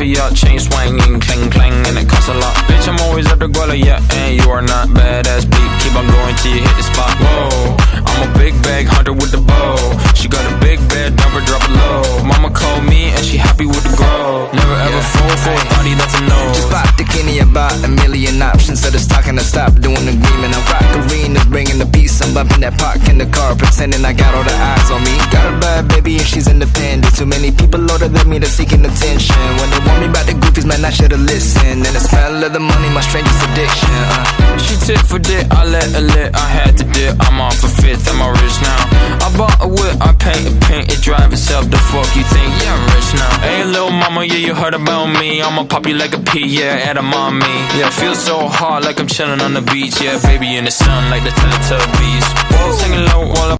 a bottle off of ya, chain swinging, clang clang, and it costs a lot. Bitch, I'm always at the guala, yeah, and you are not badass beat. Keep on going till you hit the spot. Whoa, I'm a big bag hunter with the bow. She got a big bed, never drop it low. Mama called me and she happy with the grow. Never ever fall for a thotty, that's a no. Just bought the Kenny about a million options. So the stock and I stop doing the agreement. I'm rock arenas, bringing the peace. I'm bumping that park in the car, pretending I got all the eyes on me. Got a bad baby and she's independent. Too many people older than me, they're seeking attention. When man, I should've listened. And the smell of the money, my strangest addiction. Uh. She tit for dick, I let her lit, I had to dip. I'm off a fifth, I'm a rich now. I bought a whip, I paint a paint, it drive itself. The fuck you think? Yeah, I'm rich now. Hey, little mama, yeah, you heard about me. I'ma pop you like a pea, yeah, at a mommy. Yeah, feel so hot like I'm chilling on the beach. Yeah, baby in the sun like the Teletubbies. Whoa. Singing low while I